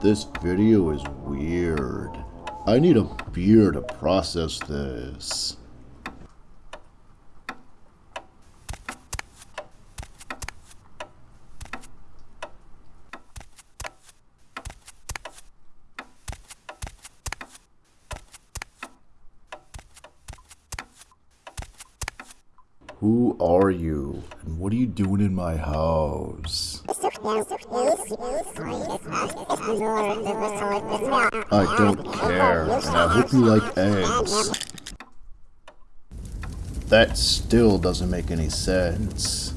This video is weird. I need a beer to process this. Who are you? And what are you doing in my house? I don't care, I hope you like eggs. That still doesn't make any sense.